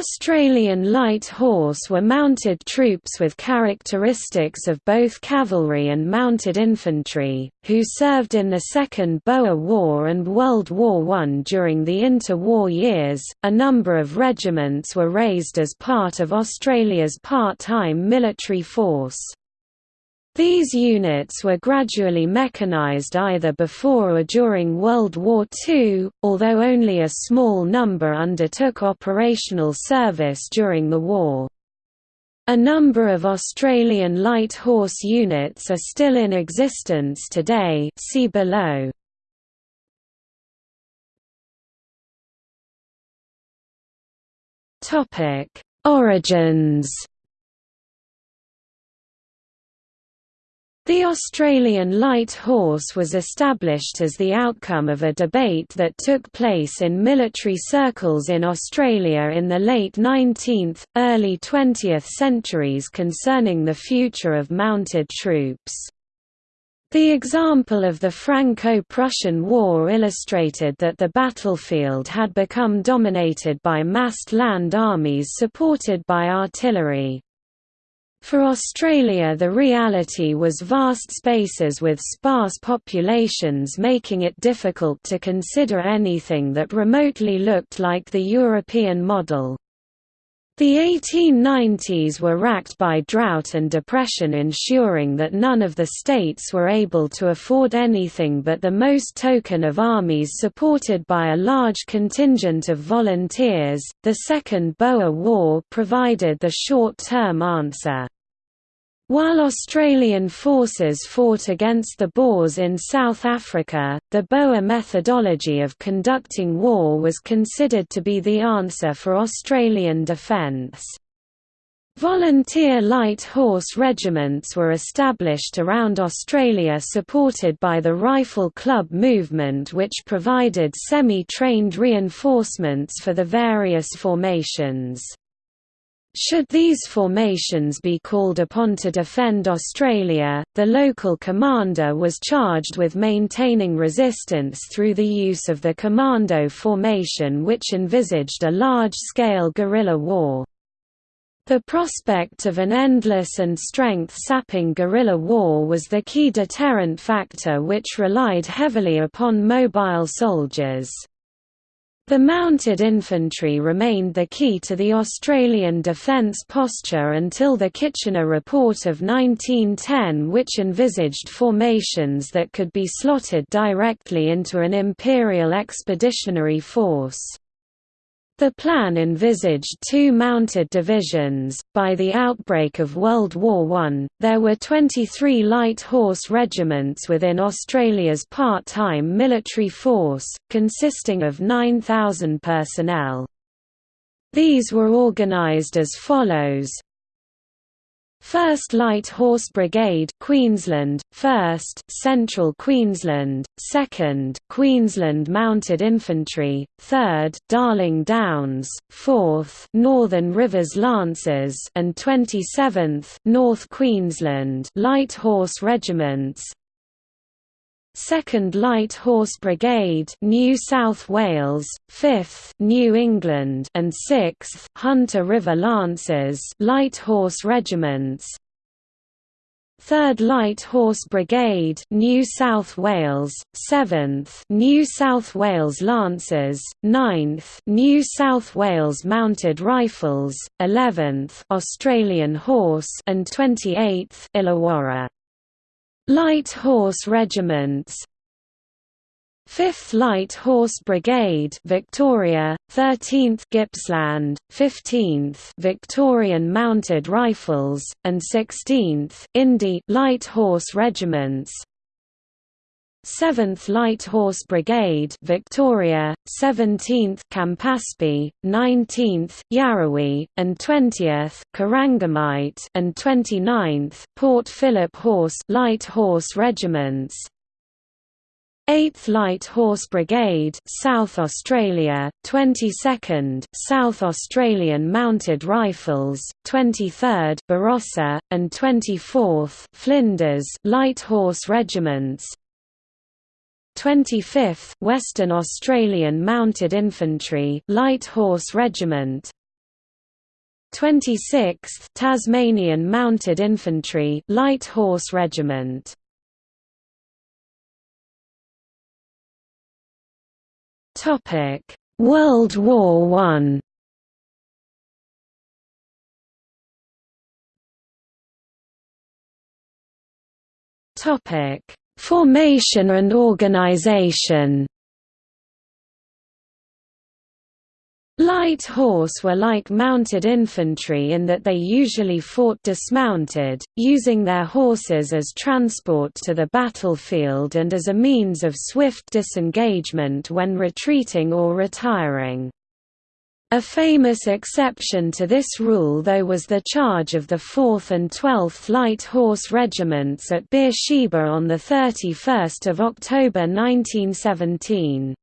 Australian Light Horse were mounted troops with characteristics of both cavalry and mounted infantry, who served in the Second Boer War and World War I. During the interwar years, a number of regiments were raised as part of Australia's part-time military force. These units were gradually mechanized either before or during World War II, although only a small number undertook operational service during the war. A number of Australian light horse units are still in existence today see below. Origins The Australian light horse was established as the outcome of a debate that took place in military circles in Australia in the late 19th, early 20th centuries concerning the future of mounted troops. The example of the Franco-Prussian War illustrated that the battlefield had become dominated by massed land armies supported by artillery. For Australia the reality was vast spaces with sparse populations making it difficult to consider anything that remotely looked like the European model. The 1890s were racked by drought and depression ensuring that none of the states were able to afford anything but the most token of armies supported by a large contingent of volunteers. The Second Boer War provided the short-term answer. While Australian forces fought against the Boers in South Africa, the Boer methodology of conducting war was considered to be the answer for Australian defence. Volunteer light horse regiments were established around Australia supported by the Rifle Club movement which provided semi-trained reinforcements for the various formations. Should these formations be called upon to defend Australia, the local commander was charged with maintaining resistance through the use of the commando formation which envisaged a large-scale guerrilla war. The prospect of an endless and strength-sapping guerrilla war was the key deterrent factor which relied heavily upon mobile soldiers. The mounted infantry remained the key to the Australian defence posture until the Kitchener Report of 1910 which envisaged formations that could be slotted directly into an Imperial Expeditionary Force. The plan envisaged two mounted divisions. By the outbreak of World War I, there were 23 light horse regiments within Australia's part time military force, consisting of 9,000 personnel. These were organised as follows 1st Light Horse Brigade Queensland. 1st Central Queensland. 2nd Queensland Mounted Infantry. 3rd Darling Downs. 4th Northern Rivers Lancers. And 27th North Queensland Light Horse Regiments 2nd Light Horse Brigade New South Wales, 5th New England and 6th Hunter River Lancers Light Horse Regiments. 3rd Light Horse Brigade New South Wales, 7th New South Wales Lancers, 9th New South Wales Mounted Rifles, 11th Australian Horse and 28th Illawarra Light Horse Regiments. 5th Light Horse Brigade Victoria 13th Gippsland 15th Victorian Mounted Rifles and 16th Indi Light Horse Regiments 7th Light Horse Brigade Victoria, 17th Campaspe, 19th Yarrowee, and 20th Corangamite and 29th Port Phillip Horse Light Horse Regiments. 8th Light Horse Brigade South Australia, 22nd South Australian Mounted Rifles, 23rd Barossa, and 24th Flinders Light Horse Regiments 25th Western Australian Mounted Infantry Light Horse Regiment 26th Tasmanian Mounted Infantry Light Horse Regiment. Topic: World War One. Topic: Formation and organization. Light horse were like mounted infantry in that they usually fought dismounted, using their horses as transport to the battlefield and as a means of swift disengagement when retreating or retiring. A famous exception to this rule though was the charge of the 4th and 12th Light Horse Regiments at Beersheba on 31 October 1917.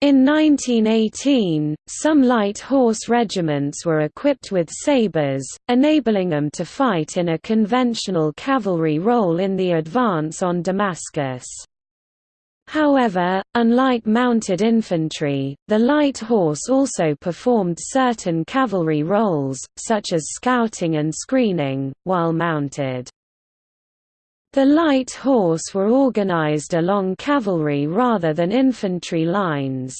In 1918, some light horse regiments were equipped with sabres, enabling them to fight in a conventional cavalry role in the advance on Damascus. However, unlike mounted infantry, the light horse also performed certain cavalry roles, such as scouting and screening, while mounted. The light horse were organized along cavalry rather than infantry lines.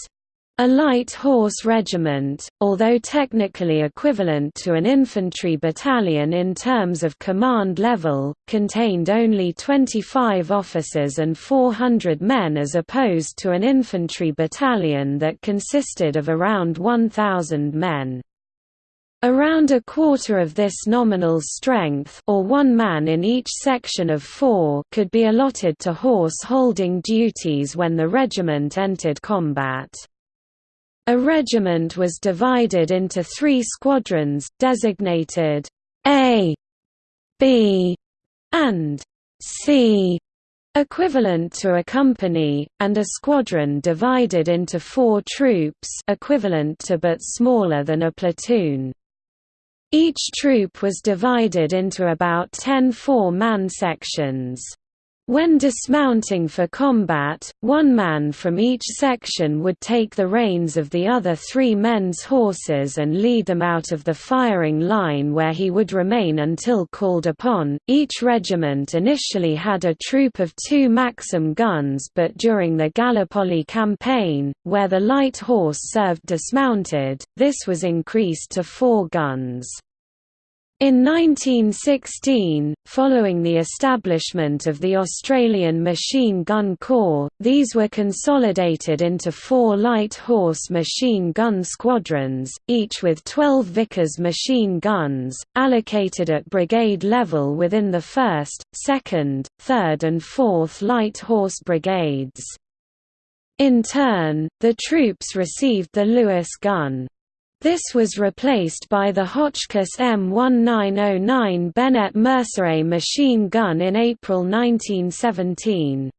A light horse regiment, although technically equivalent to an infantry battalion in terms of command level, contained only 25 officers and 400 men as opposed to an infantry battalion that consisted of around 1,000 men. Around a quarter of this nominal strength or one man in each section of four could be allotted to horse-holding duties when the regiment entered combat. A regiment was divided into three squadrons, designated A, B, and C, equivalent to a company, and a squadron divided into four troops equivalent to but smaller than a platoon. Each troop was divided into about 10 four-man sections. When dismounting for combat, one man from each section would take the reins of the other three men's horses and lead them out of the firing line where he would remain until called upon. Each regiment initially had a troop of two Maxim guns, but during the Gallipoli campaign, where the light horse served dismounted, this was increased to four guns. In 1916, following the establishment of the Australian Machine Gun Corps, these were consolidated into four light horse machine gun squadrons, each with 12 Vickers machine guns, allocated at brigade level within the 1st, 2nd, 3rd and 4th Light Horse Brigades. In turn, the troops received the Lewis gun. This was replaced by the Hotchkiss M1909 Benét-Mercié machine gun in April 1917.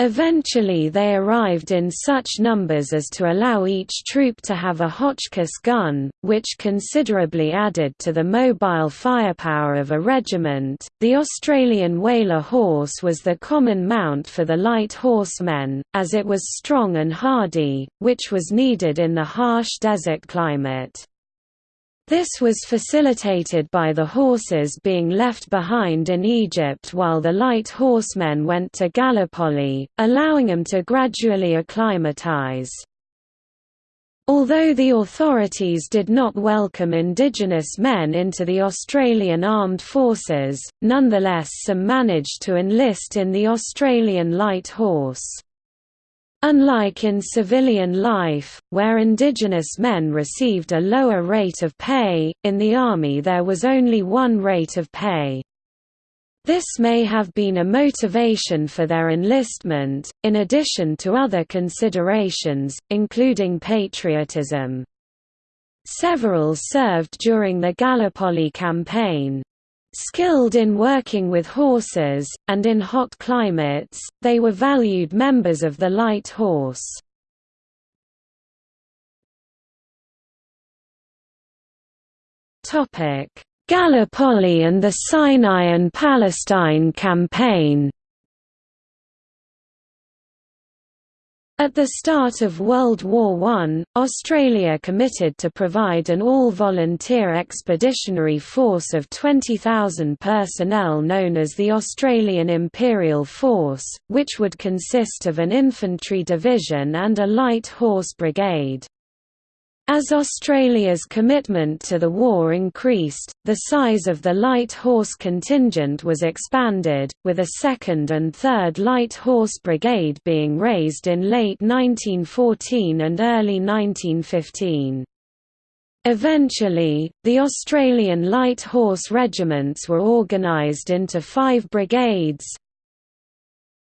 Eventually they arrived in such numbers as to allow each troop to have a Hotchkiss gun, which considerably added to the mobile firepower of a regiment. The Australian Whaler horse was the common mount for the light horsemen, as it was strong and hardy, which was needed in the harsh desert climate. This was facilitated by the horses being left behind in Egypt while the light horsemen went to Gallipoli, allowing them to gradually acclimatize. Although the authorities did not welcome indigenous men into the Australian armed forces, nonetheless some managed to enlist in the Australian light horse. Unlike in civilian life, where indigenous men received a lower rate of pay, in the Army there was only one rate of pay. This may have been a motivation for their enlistment, in addition to other considerations, including patriotism. Several served during the Gallipoli campaign. Skilled in working with horses, and in hot climates, they were valued members of the light horse. Gallipoli and the Sinai and Palestine campaign At the start of World War I, Australia committed to provide an all-volunteer expeditionary force of 20,000 personnel known as the Australian Imperial Force, which would consist of an infantry division and a light horse brigade. As Australia's commitment to the war increased, the size of the light horse contingent was expanded, with a second and third light horse brigade being raised in late 1914 and early 1915. Eventually, the Australian light horse regiments were organised into five brigades,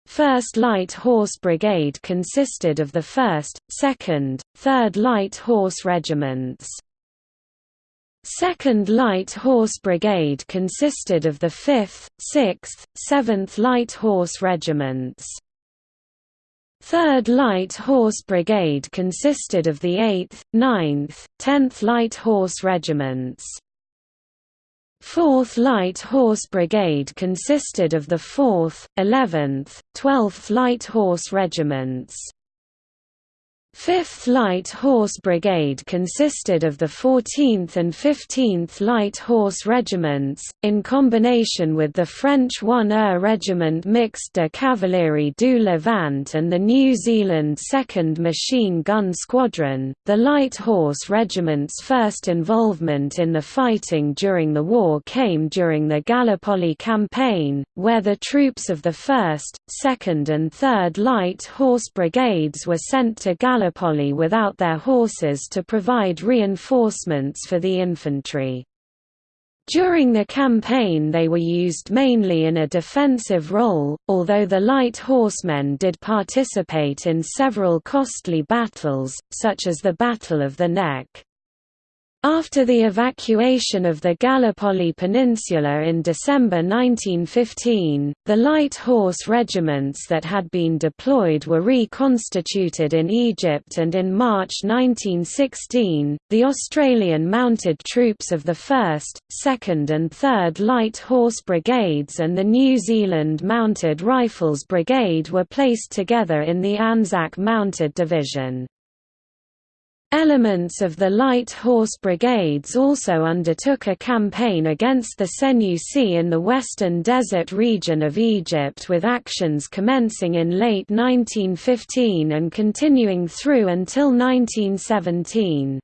1st Light Horse Brigade consisted of the 1st, 2nd, 3rd Light Horse Regiments. 2nd Light Horse Brigade consisted of the 5th, 6th, 7th Light Horse Regiments. 3rd Light Horse Brigade consisted of the 8th, 9th, 10th Light Horse Regiments. 4th Light Horse Brigade consisted of the 4th, 11th, 12th Light Horse Regiments. 5th Light Horse Brigade consisted of the 14th and 15th Light Horse Regiments, in combination with the French 1er Regiment Mixte de Cavalerie du Levant and the New Zealand 2nd Machine Gun Squadron. The Light Horse Regiment's first involvement in the fighting during the war came during the Gallipoli Campaign, where the troops of the 1st, 2nd, and 3rd Light Horse Brigades were sent to Gallipoli Gallipoli without their horses to provide reinforcements for the infantry. During the campaign they were used mainly in a defensive role, although the light horsemen did participate in several costly battles, such as the Battle of the Neck. After the evacuation of the Gallipoli Peninsula in December 1915, the light horse regiments that had been deployed were reconstituted in Egypt and in March 1916, the Australian mounted troops of the 1st, 2nd and 3rd Light Horse Brigades and the New Zealand Mounted Rifles Brigade were placed together in the Anzac Mounted Division. Elements of the Light Horse Brigades also undertook a campaign against the Senussi in the western desert region of Egypt with actions commencing in late 1915 and continuing through until 1917.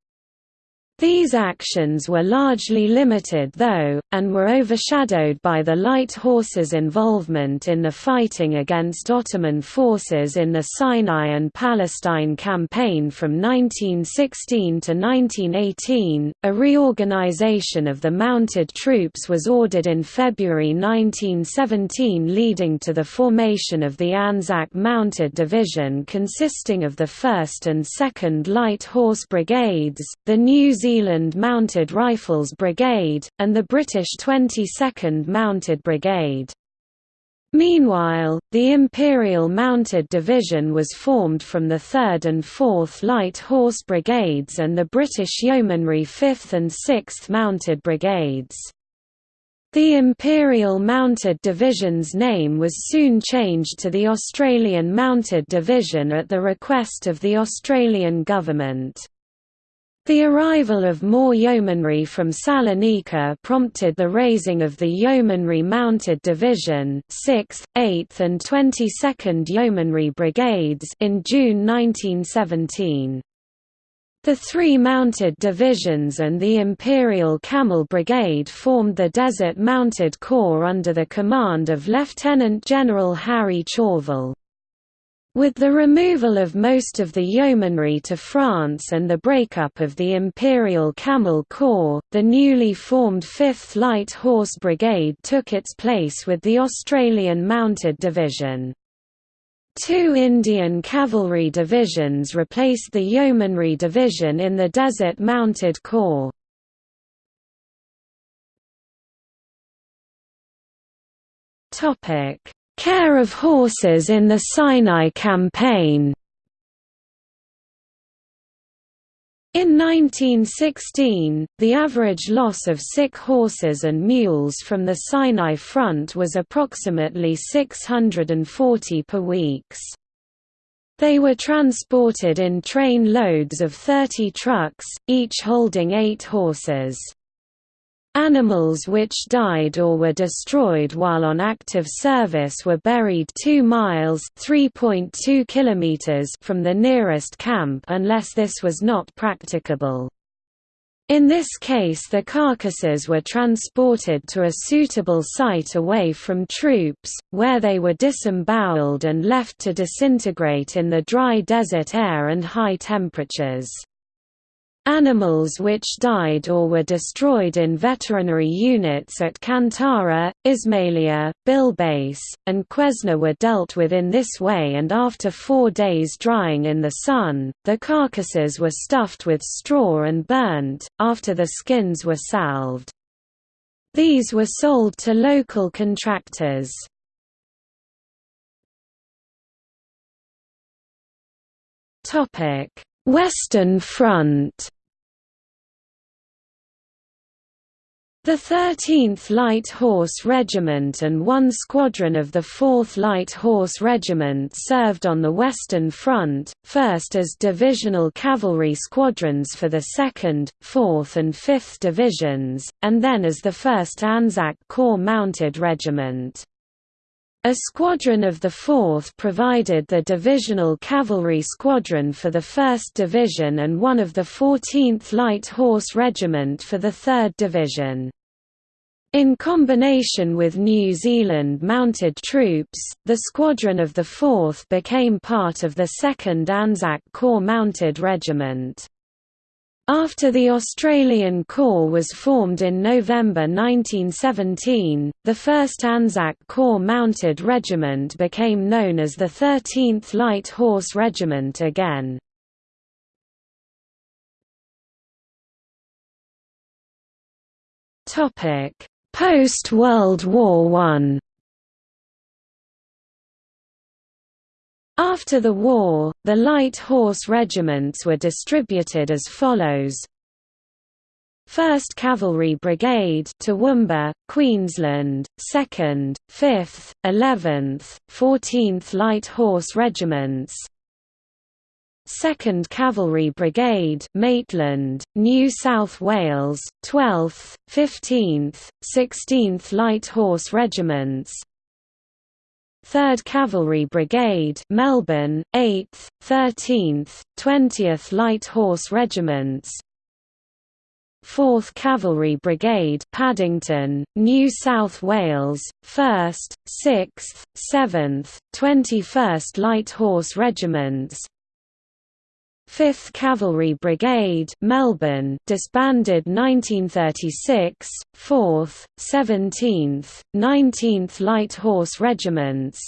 These actions were largely limited though, and were overshadowed by the light horses' involvement in the fighting against Ottoman forces in the Sinai and Palestine campaign from 1916 to 1918. A reorganization of the mounted troops was ordered in February 1917 leading to the formation of the Anzac Mounted Division consisting of the 1st and 2nd Light Horse Brigades, the New Zealand Zealand Mounted Rifles Brigade, and the British 22nd Mounted Brigade. Meanwhile, the Imperial Mounted Division was formed from the 3rd and 4th Light Horse Brigades and the British Yeomanry 5th and 6th Mounted Brigades. The Imperial Mounted Division's name was soon changed to the Australian Mounted Division at the request of the Australian government. The arrival of more yeomanry from Salonika prompted the raising of the Yeomanry Mounted Division 6th, 8th and 22nd Yeomanry Brigades in June 1917. The three mounted divisions and the Imperial Camel Brigade formed the Desert Mounted Corps under the command of Lieutenant General Harry Chauvel. With the removal of most of the yeomanry to France and the breakup of the Imperial Camel Corps, the newly formed 5th Light Horse Brigade took its place with the Australian Mounted Division. Two Indian cavalry divisions replaced the Yeomanry Division in the Desert Mounted Corps. Topic Care of horses in the Sinai Campaign In 1916, the average loss of sick horses and mules from the Sinai front was approximately 640 per weeks. They were transported in train loads of 30 trucks, each holding eight horses. Animals which died or were destroyed while on active service were buried 2 miles (3.2 kilometers from the nearest camp unless this was not practicable. In this case the carcasses were transported to a suitable site away from troops, where they were disemboweled and left to disintegrate in the dry desert air and high temperatures. Animals which died or were destroyed in veterinary units at Kantara, Ismailia, Bilbais, and Quesna were dealt with in this way and after four days drying in the sun, the carcasses were stuffed with straw and burnt, after the skins were salved. These were sold to local contractors. Western Front The 13th Light Horse Regiment and one squadron of the 4th Light Horse Regiment served on the Western Front, first as divisional cavalry squadrons for the 2nd, 4th and 5th Divisions, and then as the 1st Anzac Corps Mounted Regiment. A squadron of the 4th provided the divisional cavalry squadron for the 1st Division and one of the 14th Light Horse Regiment for the 3rd Division. In combination with New Zealand mounted troops, the squadron of the 4th became part of the 2nd Anzac Corps Mounted Regiment. After the Australian Corps was formed in November 1917, the 1st Anzac Corps Mounted Regiment became known as the 13th Light Horse Regiment again. Post-World War I After the war, the light horse regiments were distributed as follows. 1st Cavalry Brigade Toowoomba, Queensland, 2nd, 5th, 11th, 14th Light Horse Regiments. 2nd Cavalry Brigade Maitland, New South Wales, 12th, 15th, 16th Light Horse Regiments 3rd Cavalry Brigade Melbourne, 8th, 13th, 20th Light Horse Regiments. 4th Cavalry Brigade Paddington, New South Wales, 1st, 6th, 7th, 21st Light Horse Regiments 5th Cavalry Brigade Melbourne disbanded 1936, 4th, 17th, 19th Light Horse Regiments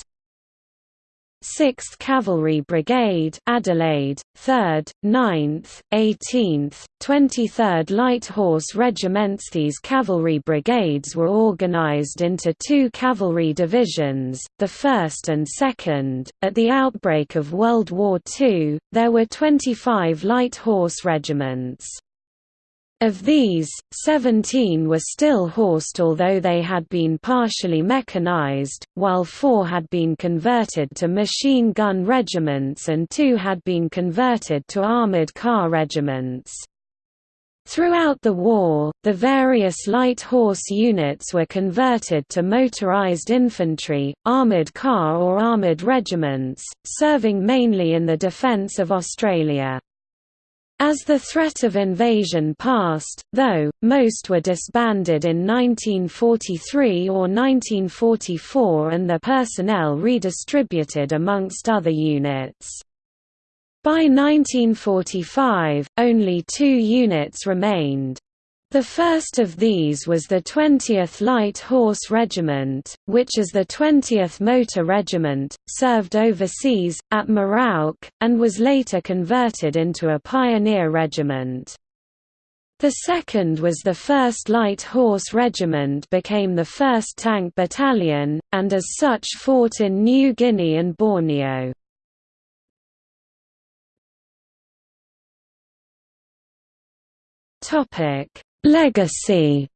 6th Cavalry Brigade Adelaide, 3rd, 9th, 18th, 23rd Light Horse Regiments These cavalry brigades were organized into two cavalry divisions, the 1st and 2nd. At the outbreak of World War II, there were 25 light horse regiments. Of these, 17 were still horsed although they had been partially mechanized, while four had been converted to machine gun regiments and two had been converted to armored car regiments. Throughout the war, the various light horse units were converted to motorized infantry, armored car or armored regiments, serving mainly in the defense of Australia. As the threat of invasion passed, though, most were disbanded in 1943 or 1944 and their personnel redistributed amongst other units. By 1945, only two units remained. The first of these was the 20th Light Horse Regiment, which as the 20th Motor Regiment, served overseas, at Merauke, and was later converted into a pioneer regiment. The second was the 1st Light Horse Regiment became the 1st Tank Battalion, and as such fought in New Guinea and Borneo. Topic Legacy.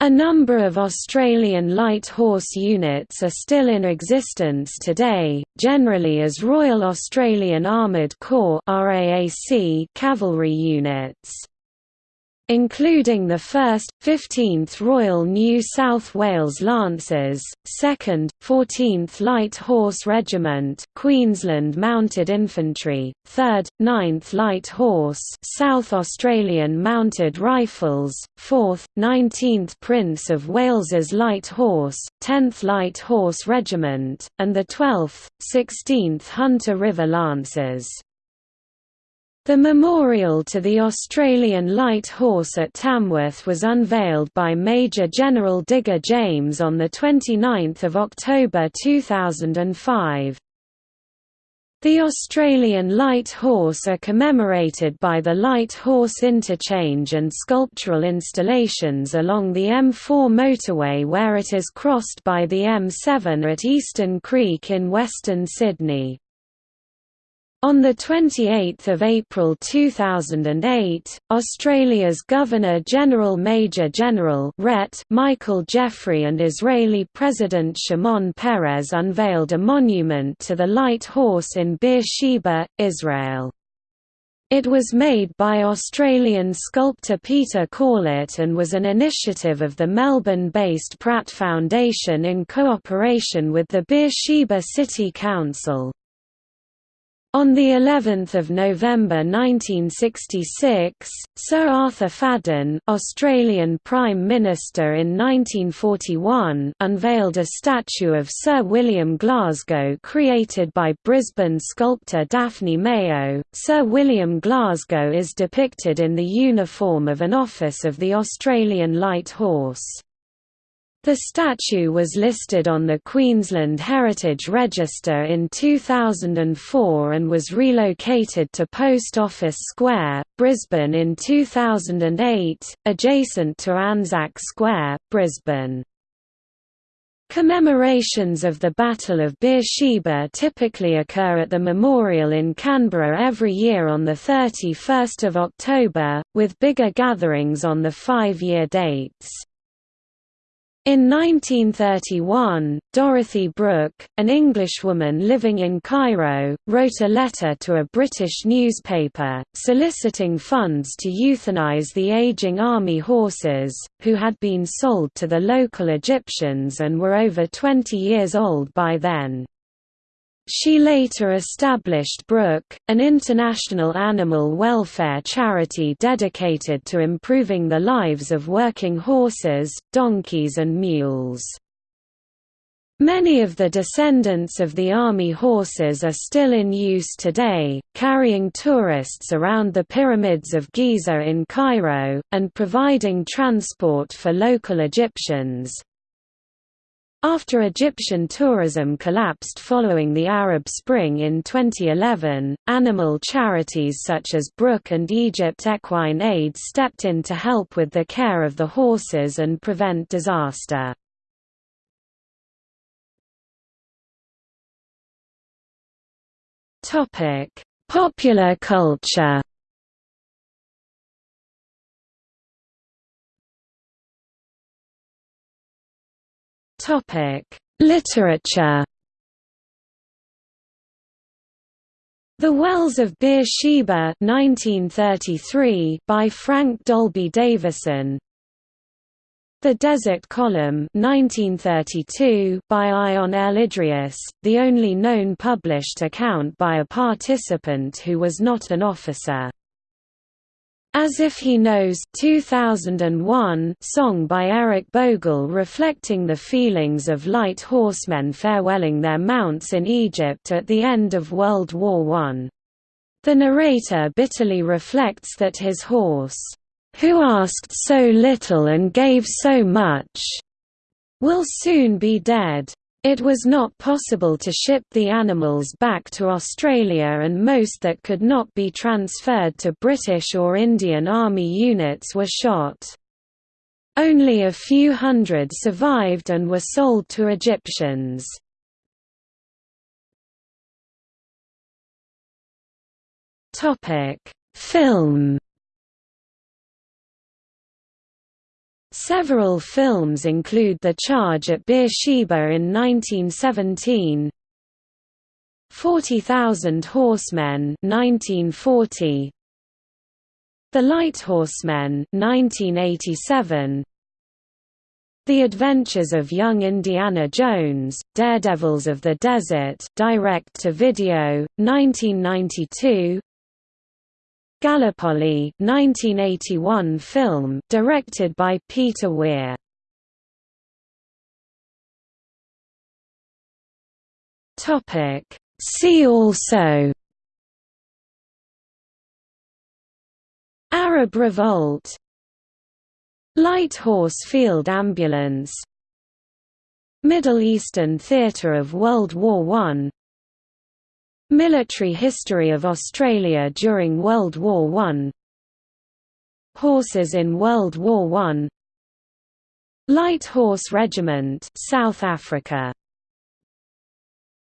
A number of Australian light horse units are still in existence today, generally as Royal Australian Armoured Corps cavalry units including the 1st, 15th Royal New South Wales Lancers, 2nd, 14th Light Horse Regiment Queensland Mounted Infantry, 3rd, 9th Light Horse South Australian Mounted Rifles, 4th, 19th Prince of Wales's Light Horse, 10th Light Horse Regiment, and the 12th, 16th Hunter River Lancers. The memorial to the Australian Light Horse at Tamworth was unveiled by Major General Digger James on 29 October 2005. The Australian Light Horse are commemorated by the Light Horse Interchange and sculptural installations along the M4 motorway where it is crossed by the M7 at Eastern Creek in Western Sydney. On 28 April 2008, Australia's Governor-General Major General Michael Jeffrey and Israeli President Shimon Peres unveiled a monument to the light horse in Beersheba, Israel. It was made by Australian sculptor Peter Corlett and was an initiative of the Melbourne-based Pratt Foundation in cooperation with the Beersheba City Council. On the 11th of November 1966, Sir Arthur Fadden, Australian Prime Minister in 1941, unveiled a statue of Sir William Glasgow created by Brisbane sculptor Daphne Mayo. Sir William Glasgow is depicted in the uniform of an office of the Australian Light Horse. The statue was listed on the Queensland Heritage Register in 2004 and was relocated to Post Office Square, Brisbane in 2008, adjacent to Anzac Square, Brisbane. Commemorations of the Battle of Beersheba typically occur at the memorial in Canberra every year on 31 October, with bigger gatherings on the five-year dates. In 1931, Dorothy Brooke, an Englishwoman living in Cairo, wrote a letter to a British newspaper, soliciting funds to euthanize the aging army horses, who had been sold to the local Egyptians and were over 20 years old by then. She later established Brooke, an international animal welfare charity dedicated to improving the lives of working horses, donkeys and mules. Many of the descendants of the army horses are still in use today, carrying tourists around the pyramids of Giza in Cairo, and providing transport for local Egyptians. After Egyptian tourism collapsed following the Arab Spring in 2011, animal charities such as Brooke and Egypt Equine Aid stepped in to help with the care of the horses and prevent disaster. Popular culture Literature. The Wells of Beersheba 1933 by Frank Dalby Davison. The Desert Column 1932 by Ion L. Idriess, the only known published account by a participant who was not an officer. As If He Knows 2001 song by Eric Bogle reflecting the feelings of light horsemen farewelling their mounts in Egypt at the end of World War I. The narrator bitterly reflects that his horse, "...who asked so little and gave so much," will soon be dead. It was not possible to ship the animals back to Australia and most that could not be transferred to British or Indian Army units were shot. Only a few hundred survived and were sold to Egyptians. Film Several films include The Charge at Beersheba in 1917, 40,000 Horsemen 1940, The Light Horsemen 1987, The Adventures of Young Indiana Jones, Daredevils of the Desert direct to video 1992, Gallipoli 1981 film directed by Peter Weir. Topic. See also. Arab Revolt. Light Horse Field Ambulance. Middle Eastern Theatre of World War I Military history of Australia during World War I Horses in World War I Light Horse Regiment South Africa